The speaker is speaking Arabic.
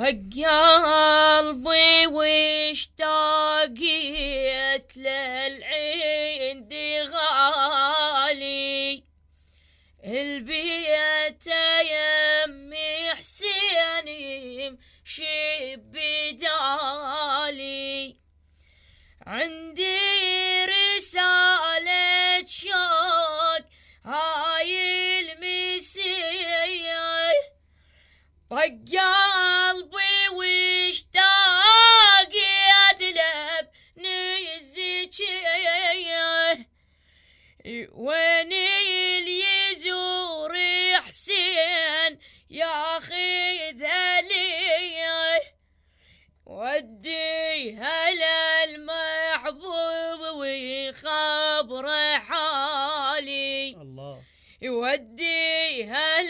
قلبي واشتاقيت للعند غالي. البيت يمي حسين يمشي بدالي عندي رسالة شوق هاي المسيح. طق وين اللي يزور حسين ياخذ لي وديها للمحبوب ويخبر حالي. الله. يوديها